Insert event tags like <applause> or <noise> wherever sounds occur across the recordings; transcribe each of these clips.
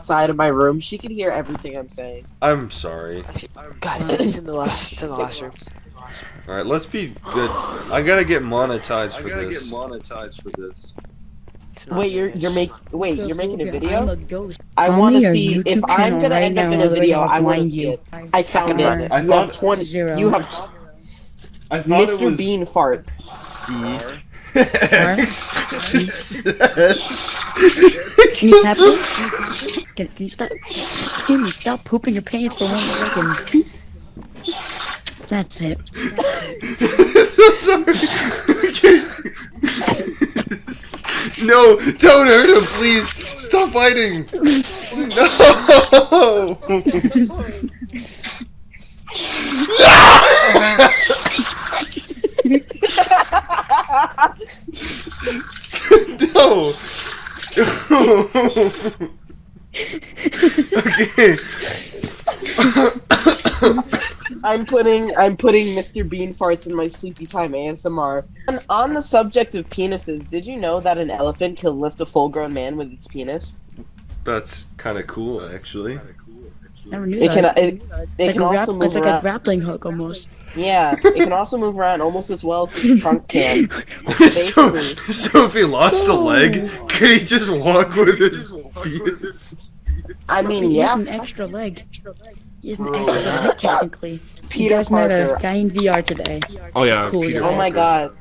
outside of my room. She can hear everything I'm saying. I'm sorry. Guys, <laughs> it's in the last, it's in the last room. All right, let's be good. I gotta get monetized for this. I gotta get monetized for this. Wait, you're you're make wait, you're making a I'm video? a. I want to see if I'm gonna right end up in a video. I'll want to see you. it. I found it. I You have twenty. Zero. You have I thought it Mr. was Bean fart. <laughs> Can you tap this? <laughs> Can, can you stop? Can you stop pooping your pants for one second? That's it. <laughs> no, don't hurt him, please. Stop fighting. No. <laughs> no. okay. <laughs> <laughs> I'm putting I'm putting Mr. Bean farts in my sleepy time ASMR. And on the subject of penises, did you know that an elephant can lift a full-grown man with its penis? That's kind of cool, actually. Never knew It can that. it, it's it like, can a, also move it's like a grappling hook almost. Yeah, it can also move around almost as well as the trunk can. <laughs> so, so if he lost a leg, could he just walk with his penis? I mean, He has an extra leg. He has an extra leg, <laughs> technically. You Peter guys met a guy in VR today. Oh yeah, Cool, Peter. Oh my god.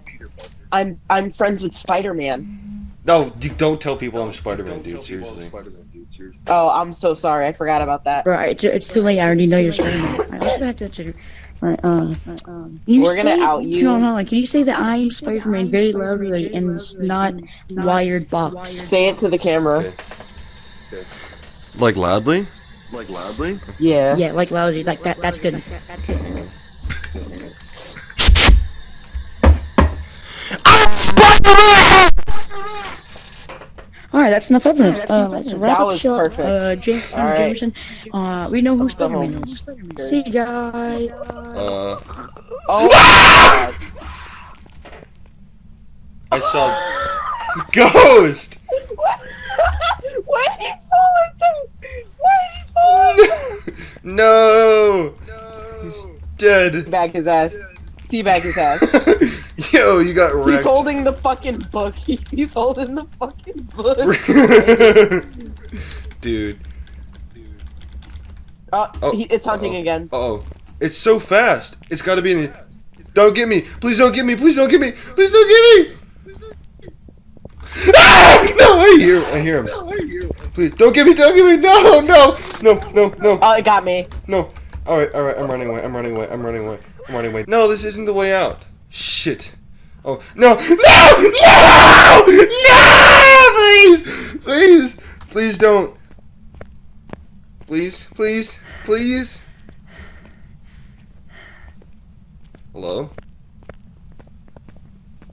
I'm I'm friends with Spider-Man. No, d- don't tell people I'm Spider-Man, dude. Seriously. Oh, I'm so sorry. I forgot about that. Right, it's, it's too late. I already know you're Spider-Man. Alright, let's go back to the Twitter. Alright, uh, um, can you We're gonna say- out you. No, no, can you say that I am Spider-Man very loudly in this not wired box? Say it to the camera. Okay. Like loudly? Like loudly? Yeah. Yeah, like loudly, like that. That's good. All right, that's enough evidence. Uh, let's wrap That up was shop. perfect. Uh, James All right. Jameson. Uh, we know who Let's go Spider-Man home. is. See you guys. Uh, Oh my god. <laughs> I saw ghost. <laughs> Why did like that? no, he's dead. Teabag his ass. Teabag his ass. <laughs> Yo, you got wrecked. <laughs> He's holding the fucking book. He's holding the fucking book. Dude. Uh, Oh, he, it's hunting uh-oh. again. Uh oh. It's so fast. It's gotta be in the. Don't get me. Please don't get me. Please don't get me. Please don't get me. Ah! <laughs> No, I hear. I hear him. Please don't get me. Don't get me. No, no, no, no, no, Oh, it got me. no. All right, all right. I'm running away. I'm running away. I'm running away. I'm running away. No, this isn't the way out. Shit. Oh no! No! No! No! Please! Please! Please don't. Please, please, please. Hello?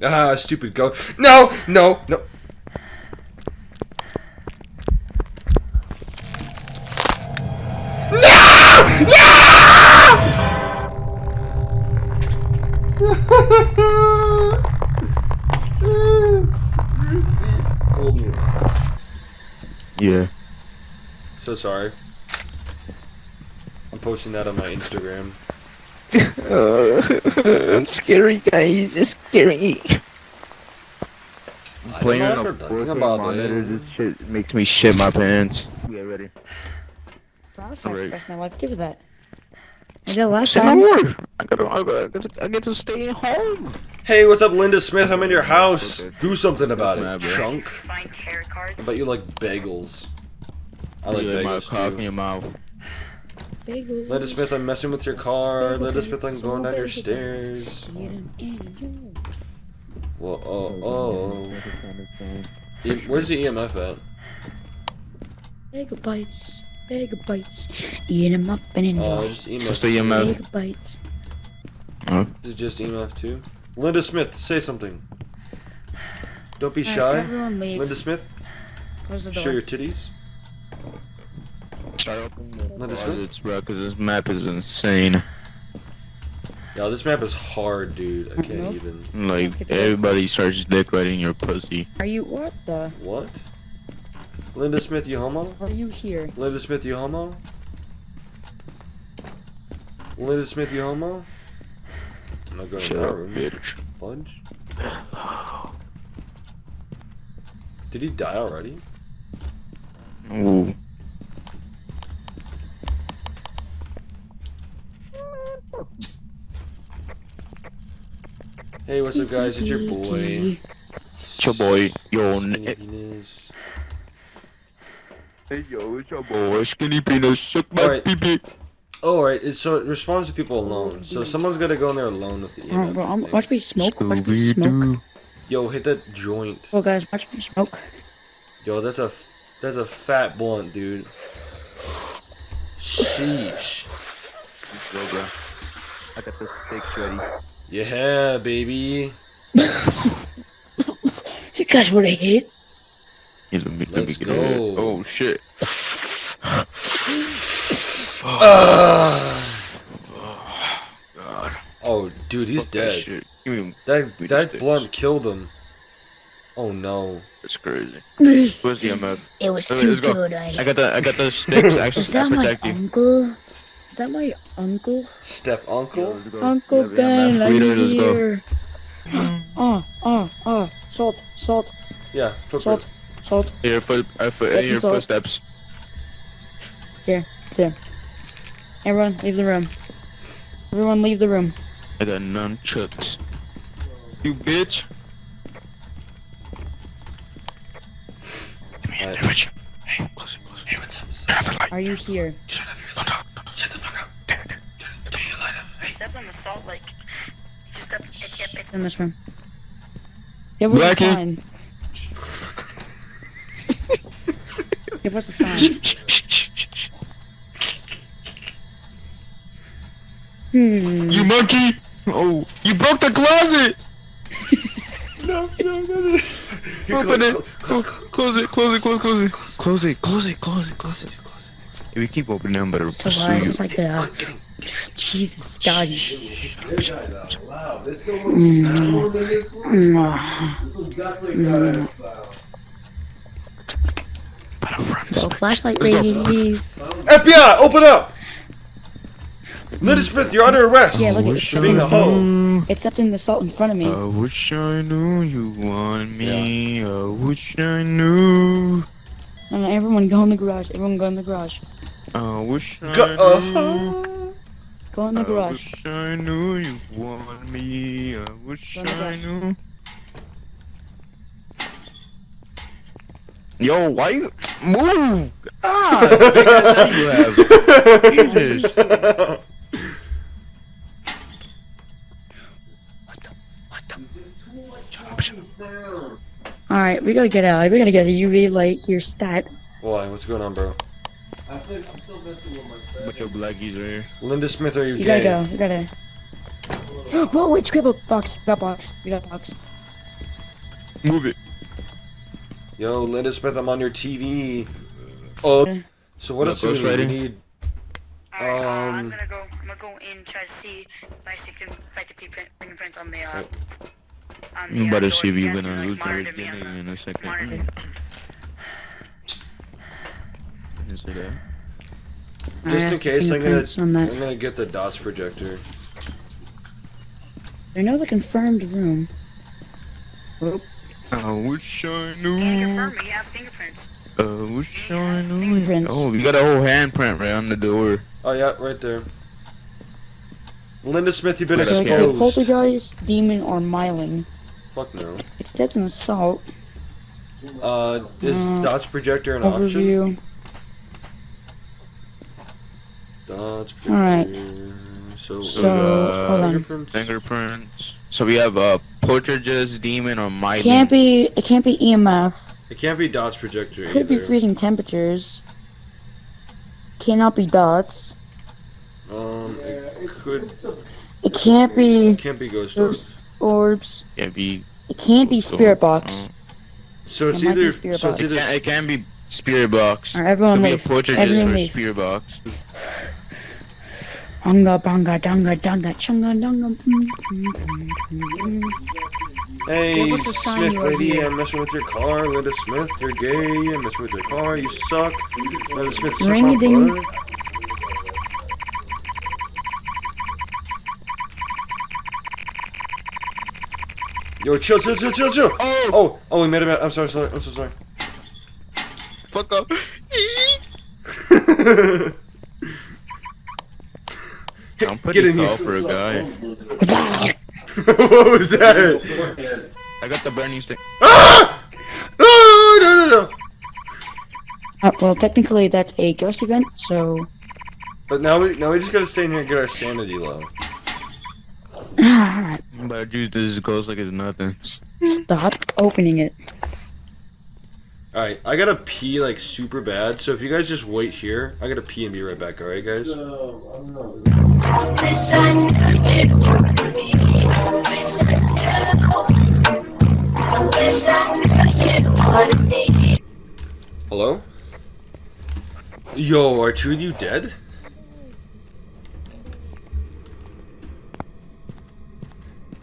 Ah, stupid go. No! No! No! Yeah. So sorry. I'm posting that on my Instagram. Uh, <laughs> it's scary, guys. It's scary. I Playing on a if they're 4K thinking about monitor, it. this shit makes me shit my pants. Yeah, ready. I Alright. sacrificed my life. Give it that. I did last Say time. I gotta, I gotta, I gotta, get to stay home. Hey, what's up, Linda Smith? I'm in your house. Okay. Do something about That's it, chunk. I bet you like bagels. I like you like my bagels cock in your mouth. Bagel. Linda Smith, I'm messing with your car. Linda Smith, I'm going down your stairs. Whoa, oh, oh. E- Where's the EMF at? Megabytes. Megabytes. Bagel bites. Eat 'em up and Uh, enjoy. just EMF. What's the EMF? Bagel bites. Is it just EMF too? Linda Smith, say something. Don't be shy. everyone. Linda Smith, Close the door. show your titties. Start opening the Let us closets, bro, because this map is insane. Yo, this map is hard, dude. I can't Nope. even. Like, everybody starts decorating your pussy. Are you what the? What? Linda Smith, you homo? Are you here? Linda Smith, you homo? Linda Smith, you homo? I'm not going to that room. bitch. Bunch. <sighs> Did he die already? Ooh. Hey, what's up, guys? It's your boy. It's your boy, yo, Skinny Nick. penis. Hey, yo, it's your boy, Skinny Penis. Suck my Alright. pee-pee. Alright, it's so it responds to people alone. So mm-hmm. someone's gotta go in there alone with the Alright, EMF bro, I'm, watch me smoke. Watch me smoke. Yo, hit that joint. Oh, guys, watch me smoke. Yo, that's a that's a fat blunt, dude. Sheesh. Let's go, bro. I got the steaks ready. Yeah, baby. <laughs> You guys would have hit. Yeah, let me, let Let's get go. it. Oh, shit. God. <sighs> Oh, dude, he's Fuck that dead. Shit. Give me That We that just did. blunt killed him. Oh no. That's crazy. <laughs> Where's the MF? was too let's go. good. I I. got the I got the sticks. I, <laughs> Is I that my protect you. Uncle? Is that my uncle? Step uncle? Uncle Yeah, Ben, MF. I'm Leader, go. here. Oh, oh, oh, salt, salt, Yeah, footprint. salt, salt. Your foot, uh, foot Second your salt. footsteps. There, there. Everyone, leave the room. Everyone, leave the room. I got nunchucks. You bitch. Come here, Alright. Rich. Hey, close it, close it. Hey, what's up? Turn off the light. Are you here? Shut up, no, no, Step on the salt like you step it, it, it, In this room. Give us a sign. Give us a sign. Hmm. You monkey! Oh, you broke the closet! No, no, no, no. Here, <laughs> Open close- it. close- Close, close it, close it, close, close it. Close it, close it, close it, close it. close it. If we keep opening them, better So pursue you. it's like the uh, Jesus God. You, s- Wow, there's so much sound in this one. This one's definitely got a sound. Better run this So way. flashlight, Let's go. please. FBI, open up! Linda Smith, you're under arrest. Yeah, look at Wish it. For being a I hoe. knew. Accepting the salt in front of me. I wish I knew you wanted me. I wish I knew. No, no, everyone go in the garage. Everyone go in the garage. I wish I Go- knew. uh-huh. Go in the I garage. wish I knew you wanted me. I wish Go I knew. Yo, why you move? Ah, big ass head you have. Jesus. All right, we gotta get out. We gotta get a UV light here. Stat. Why? What's going on, bro? I think I'm still messing with my set. But your blackies are here. Linda Smith, are you, You gay? gotta go. You gotta. <gasps> Whoa! Wait, scribble box. Got box. We got box. Move it. Yo, Linda Smith, I'm on your TV. Oh, so what else do we need? We ghostwriting? need? Alright, uh, I'm Um, gonna go. I'm gonna go in try to see if I can, if I can see print, fingerprints on the. Uh, on the, You uh, better see if You you're gonna can, like, lose your monitor me on virginity the- in a second. Monitor. Didn't say that. just in case, I'm gonna, on that. I'm gonna get the DOTS projector. I know the confirmed room. Oh. I wish I Can knew. confirm me. You have fingerprints. I wish I knew. Fingerprints. Oh, you got a whole handprint right on the door. Oh yeah, right there. Linda Smith, you've been That's So like a exposed. poltergeist, demon, or Myling. Fuck no. It's stepped in assault. Uh, is Uh, DOTS projector an option? Overview. DOTS projector. Alright. So, So, uh, hold on. fingerprints. Fingerprints. So we have a poltergeist, demon, or my Can't be. It can't be EMF. It can't be DOTS projector Could be freezing temperatures. Cannot be dots. Um, Yeah, it it's, could. it's a, It It can't be It can't be ghost orbs. orbs. Can't be. It can't be spirit box. So it's It might be either. spirit So it's box. It can't, it can be spirit box. Alright, everyone Could be a leave. Everyone or leave. spirit box. Unga bunga dunga dunga chunga dunga. Hey, What was the sign Smith lady. I'm messing with your car. Linda Smith, you're gay. I'm messing with your car. You suck. Linda Smith, suck my Ring-a-ding. butt. Yo, chill, chill, chill, chill, chill. Oh, Oh, oh, we made him. I'm sorry, sorry. I'm so sorry. fuck up. <laughs> <laughs> I'm Get pretty in tall here. for a guy. <laughs> what was that? I got the burning stick. Ah! Oh, no, no, no. Uh, well, technically that's a ghost event, so But now we now we just gotta stay in here and get our sanity low. ah, <sighs> But dude, this goes like it's nothing. stop opening it. Alright, I gotta pee like super bad, so if you guys just wait here, I gotta pee and be right back, alright guys? So, I don't know. Hello? Yo, are two of you dead?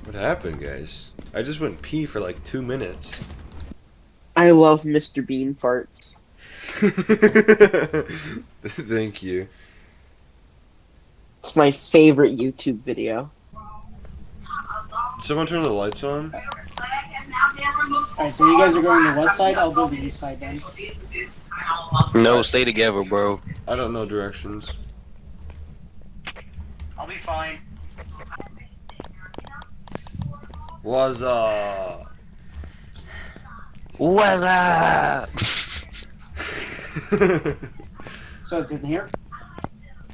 What happened, guys? I just went pee for like two minutes. I love Mr. Bean farts. <laughs> Thank you. It's my favorite YouTube video. Someone turn the lights on? Alright, so you guys are going to the west side, I'll go to the east side then. No, stay together, bro. I don't know directions. I'll be fine. Was uh What's up? <laughs> So it's in here?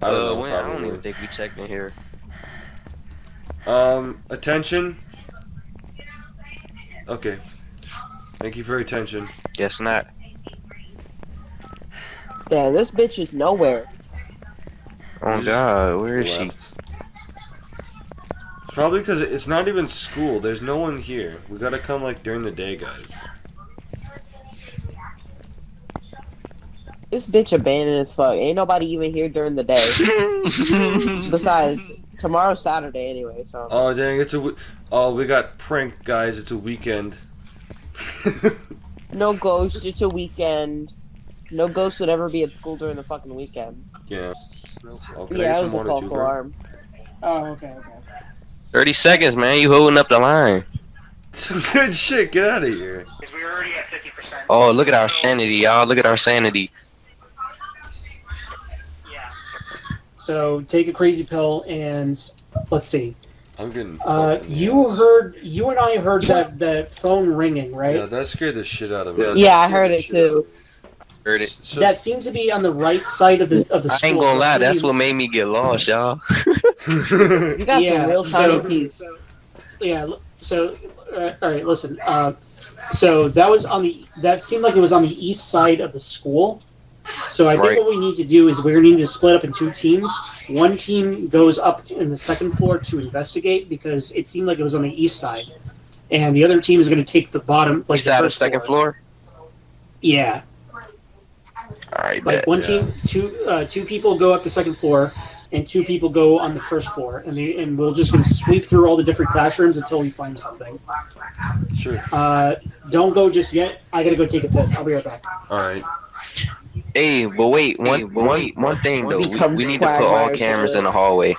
I don't uh, know. when- I don't even think we checked in here. Um, attention. Okay. Thank you for your attention. Guess not. Damn, this bitch is nowhere. Oh Just god, where is she? Left. It's probably because it's not even school. There's no one here. We gotta come like during the day, guys. This bitch abandoned as fuck. Ain't nobody even here during the day. <laughs> Besides, tomorrow's Saturday anyway, so. Oh dang! It's a. We- oh, we got prank guys. It's a weekend. No ghost, it's a weekend. No ghost would ever be at school during the fucking weekend. yeah. Can I Yeah, it was a false too, alarm. Oh, okay, okay. 30 seconds, man. You holding up the line. Some good shit. Get out of here. We were already at 50%. Oh, look at our sanity, y'all. Look at our sanity. So take a crazy pill and let's see. I'm getting. Uh, you ass. heard, you and I heard that that phone ringing, right? Yeah, that scared the shit out of me. Yeah, I heard it too. Heard it. So, That seemed to be on the right side of the of the I school. ain't gonna lie, that's what made me get lost, y'all. <laughs> You got Yeah, some real so- shiny teeth. Yeah. So, uh, all right, listen. Uh, so that was on the. That seemed like it was on the east side of the school. So I think Right. what we need to do is we're going to need to split up in two teams. One team goes up in the second floor to investigate because it seemed like it was on the east side, and the other team is going to take the bottom, like Like the that, the first second floor. Yeah, All right, like bet. one yeah. team, two uh, two people go up the second floor, and two people go on the first floor, and they, and we'll just gonna sweep through all the different classrooms until we find something. sure. Uh, don't go just yet. I gotta go take a piss. I'll be right back. All right. Hey, but wait, one, one, one thing though. We, we need to put all cameras in the hallway.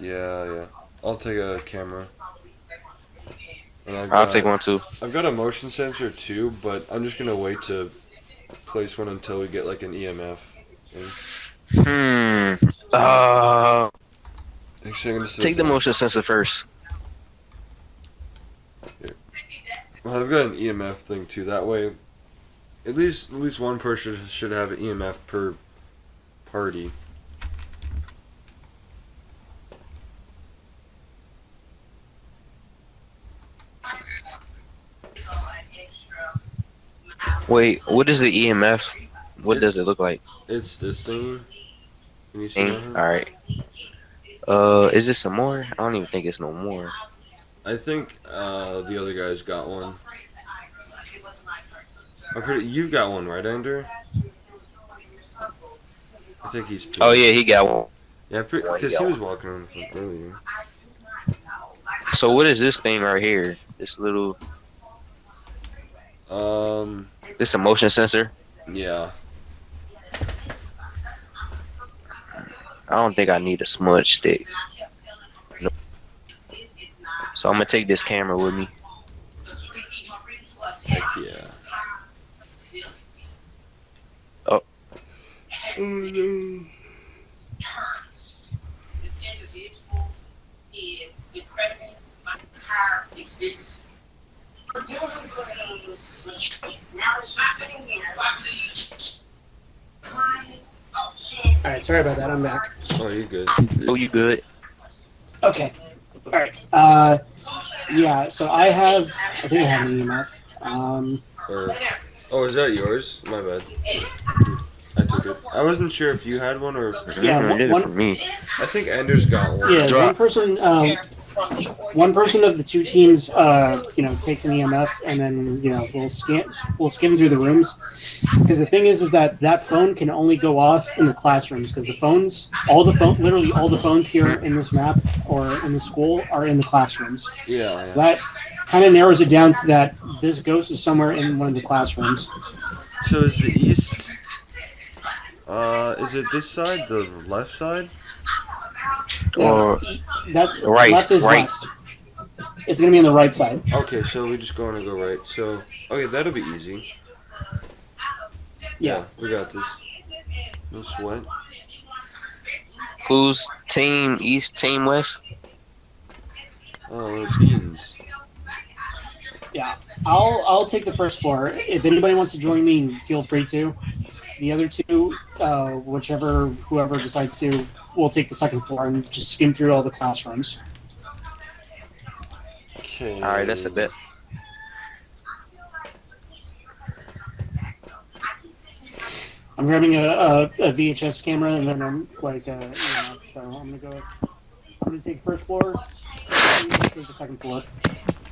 Yeah, yeah. I'll take a camera. And I've I'll got- take one too. I've got a motion sensor too, but I'm just gonna wait to place one until we get like an EMF. in. Hmm. Uh, Actually, I'm take the motion sensor first. Well, I've got an EMF thing too. That way, at least at least one person should have an EMF per party. Wait, what is the EMF? What does it look like? It's this thing. Can you see Thing? that? All right. Uh, is this some more? I don't even think it's no more. I think uh, the other guy's got one. Pretty. You've got one, right, Andrew? I think he's. Oh yeah, he got one. Yeah, because he was walking around with one earlier. So what is this thing right here? This little, Um, this a motion sensor. yeah. I don't think I need a smudge stick. Nope. So I'm gonna take this camera with me. Heck yeah. Oh. Oh no. All right, sorry about that. I'm back. Oh, you're good. Oh, you good? Okay. All right. Uh, yeah. So I have. I think I have an EMF. Um, Or, oh, is that yours? My bad. I took it. I wasn't sure if you had one or if. Yeah, one- did it for me. I think Anders got one. yeah. One person. Um, one person of the two teams, uh, you know, takes an EMF, and then you know we'll scan, we'll skim through the rooms. Because the thing is, is that that phone can only go off in the classrooms. Because the phones, all the phone, literally all the phones here in this map or in the school are in the classrooms. Yeah, yeah. That kind of narrows it down to that this ghost is somewhere in one of the classrooms. So is the east? Uh, is it this side, the left side? Or That Right, left is right. west. It's gonna be on the right side. Okay, so we just going to go right. So, okay, that'll be easy. Yeah. we got this. No sweat. who's team East, team West? Oh, beans. Yeah. I'll I'll take the first floor. If anybody wants to join me, feel free to. The other two, uh, whichever whoever decides to, will take the second floor and just skim through all the classrooms. Okay. All right, that's a bit. I'm grabbing a, a, a VHS camera and then I'm like, uh, you know, so I'm gonna go. I'm gonna take first floor. take the second floor.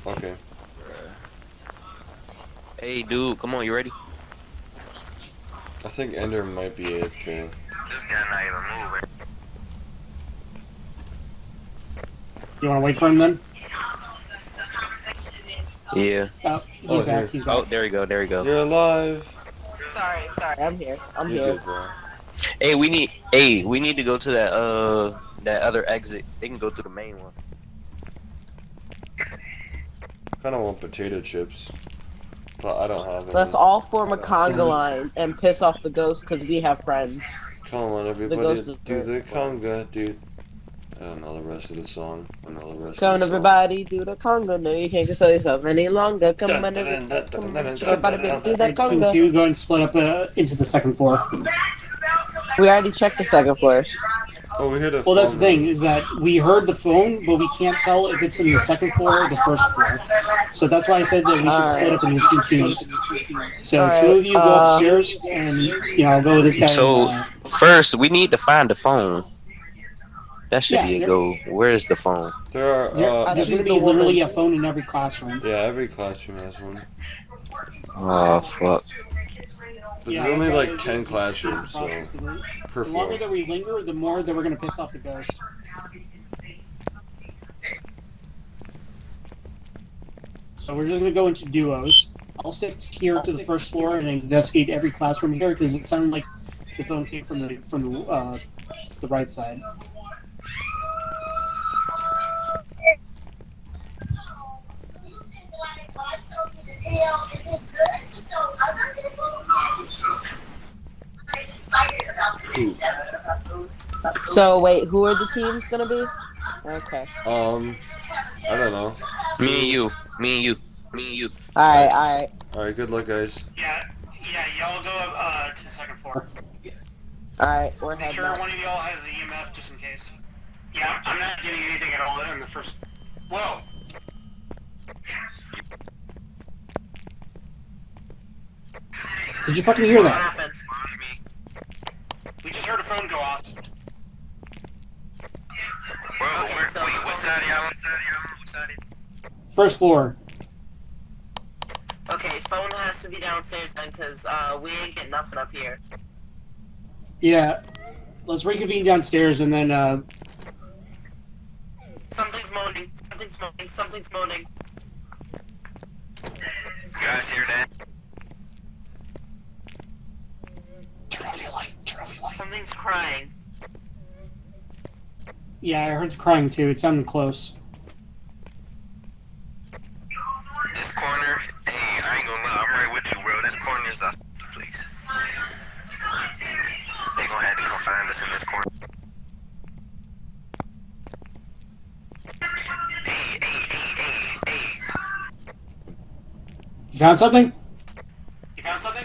Okay. Hey, dude, come on, you ready? I think Ender might be AFK. This guy not even moving. You want to wait for him then? Yeah. Oh, he's Oh, back. here. He's back. Oh, there you go. There you go. You're alive. Sorry, sorry. I'm here. I'm You're here. good. Hey, we need. Hey, we need to go to that uh that other exit. They can go through the main one. Kind of want potato chips, but I don't have any. Let's all form a <laughs> conga line and piss off the ghost because we have friends. Come on, everybody, ghost is do the there. conga, dude. I don't know the rest of the song. I know the rest. Come on, of the everybody, do the conga. No, you can't console yourself any longer. Come Dun, on, everybody, come on, everybody, do dun, that Two and conga. two, go and split up uh, into the second floor. We already checked the second floor. Song. Oh, we heard a Well, that's the thing is that we heard the phone, but we can't tell if it's in the second floor or the first floor. So that's why I said that we should Alright. split up into two teams. So Alright, two of you go uh, upstairs, and you know I'll go with this guy. So- First, we need to find the phone. That should Yeah, be a there- go. Where is the phone? There are. there- Uh, there's she's going to the be literally woman. a phone in every classroom. yeah, every classroom has one. Oh fuck. But Yeah, there's only okay, like there's- ten classrooms, so The longer that we linger, the more that we're going to piss off the ghost. So we're just going to go into duos. I'll stick here to the first floor and investigate every classroom here because it sounded like the phone came from the from the uh, the right side. So wait, who are the teams gonna be? Okay. Um, I don't know. Me and you. Me and you. Me and you. All right, all right, All right, good luck, guys. Yeah, yeah, y'all go uh, to the second floor. all right. We're Make heading sure up. one of y'all has the EMF just in case. Yeah, I'm not getting anything at all in the first. Whoa. Did you fucking hear that? We just heard a phone go off. First floor. Okay, phone has to be downstairs then, cause uh, we ain't getting nothing up here. Yeah. Let's reconvene downstairs and then uh Something's moaning. Something's moaning. Something's moaning. You guys hear that? Turn off your light. Turn off your light. Something's crying. Yeah, I heard the crying too. It sounded close. This corner, hey, I ain't gonna lie, I'm right with you, bro. This corner is a please. They gonna have to come find us in this corner. Hey, hey, hey, hey, hey. You found something? You found something?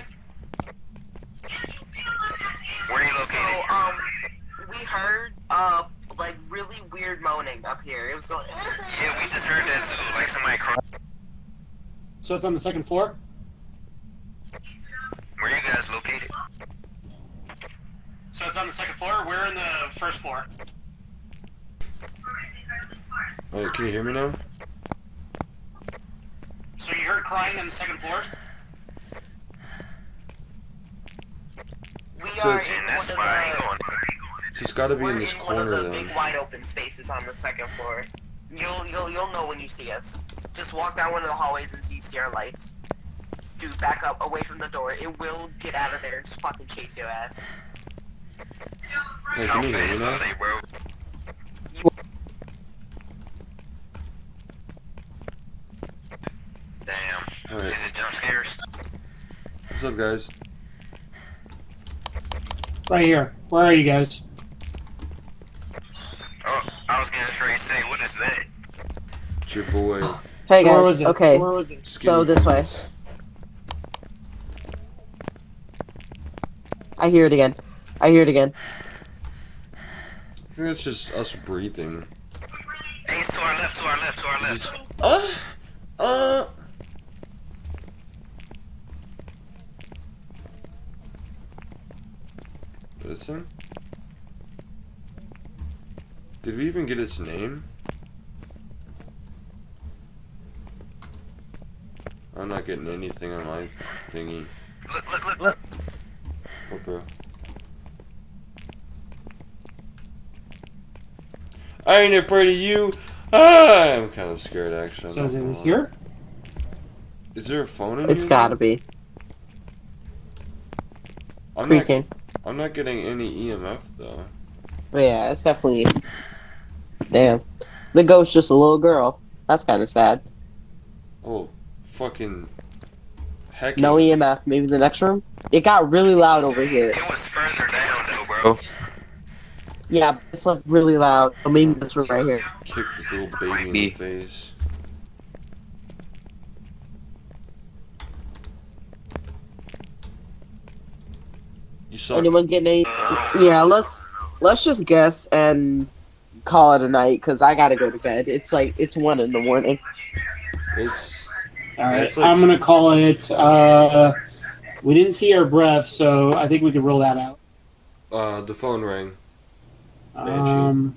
Where are you So, located? um, we heard, uh, like really weird moaning up here. It was going. Yeah, we just heard that too, like somebody crying. So it's on the second floor? Where are you guys located? So it's on the second floor? We're in the first floor. Wait, can you hear me now? So you heard crying on the second floor? We So are in And one that's of why I ain't the. going. She's got to be We're in this in one of corner the then. big wide open spaces on the second floor. You'll you'll you'll know when you see us. Just walk down one of the hallways and you see our lights. Dude, back up away from the door. It will get out of there and just fucking chase your ass. Hey, can you hear me now? Bro. Damn. Alright, Is it jump scares? what's up, guys? Right here. Where are you guys? Oh, I was gonna try to say, what is that? It's your boy. Hey Where guys. was it? Okay. Where was it? So Skinny this way. I hear it again. I hear it again. I think that's just us breathing. Hey, to our left, to our left, to our left. Uh, uh. Listen. Did we even get its name? I'm not getting anything on my thingy. Look, look, look, look. What, bro? I ain't afraid of you. Ah, I'm kind of scared, actually. I'm So is it gonna here? Is there a phone in It's here? gotta be. I'm not, Creaking. I'm not getting any EMF though. Yeah, it's definitely. Damn. The ghost just a little girl. That's kind of sad. Oh, fucking heck. No. EMF. Maybe the next room. It got really loud over here. It was further down though, bro. Oh. Yeah, it's like really loud. So maybe this room right here. Kick this little baby in be. the face. You suck. Anyone getting any? Yeah, let's let's just guess and call it a night because I gotta go to bed. It's like it's one in the morning. It's All right. It's like- I'm gonna call it. Uh, we didn't see our breath, so I think we could rule that out. uh the phone rang. Um,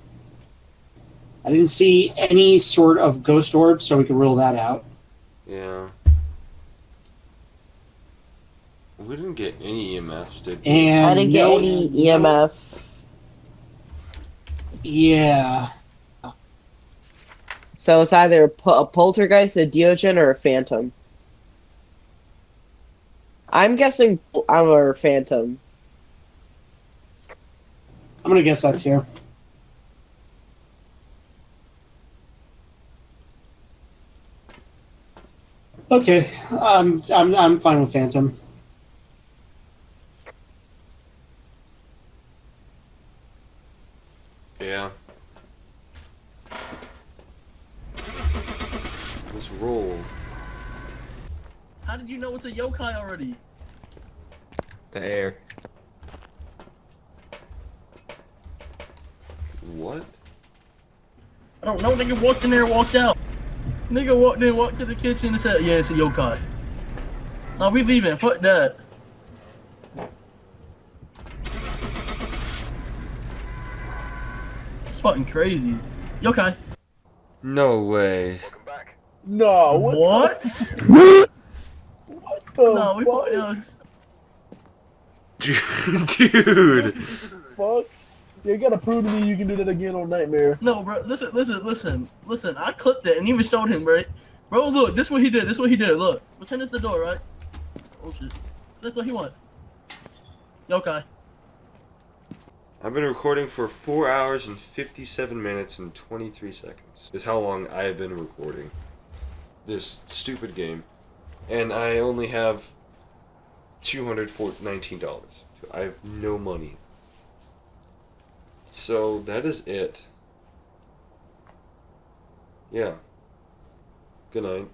I didn't see any sort of ghost orb, so we could rule that out. Yeah. We didn't get any EMFs, did we? And I didn't get no- any E EMF. Yeah. So it's either a, poltergeist, a Deogen, or a phantom. I'm guessing I'm a phantom. I'm gonna guess that too. Okay, um, I'm I'm fine with Phantom. Yeah. Let's roll. How did you know it's a yokai already? The air. What? I don't know. Nigga walked in there and walked out. Nigga walked in, walked to the kitchen and said, "Yeah, it's a yokai." Now we leaving. Fuck that. It's fucking crazy. Yokai. No way. No. What? What? the no, we fuck, uh, <laughs> Dude. fuck? You gotta prove to me you can do that again on Nightmare. No, bro. Listen, listen, listen, listen. I clipped it and even showed him, right? Bro, look, this what he did. This what he did. Look, pretend it's the door, right? Oh shit. That's what he want. Yokai. I've been recording for 4 hours and 57 minutes and 23 seconds. Is how long I have been recording this stupid game. And I only have $219. I have no money. So that is it. Yeah. Good night.